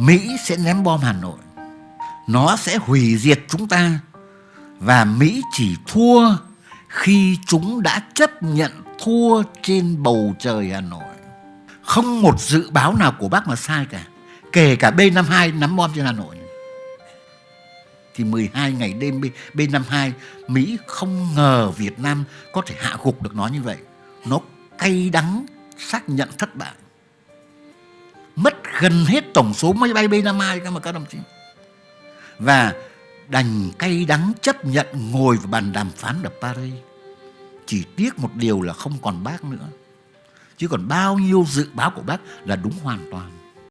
Mỹ sẽ ném bom Hà Nội. Nó sẽ hủy diệt chúng ta và Mỹ chỉ thua khi chúng đã chấp nhận thua trên bầu trời Hà Nội. Không một dự báo nào của bác mà sai cả. Kể cả B-52 nắm bom trên Hà Nội. Thì 12 ngày đêm B-52 Mỹ không ngờ Việt Nam có thể hạ gục được nó như vậy. Nó cay đắng xác nhận thất bại. Mất gần hết tổng số máy bay B-52 các mà các đồng chí. Và đành cay đắng chấp nhận ngồi vào bàn đàm phán ở Paris. Chỉ tiếc một điều là không còn bác nữa. Chứ còn bao nhiêu dự báo của bác là đúng hoàn toàn.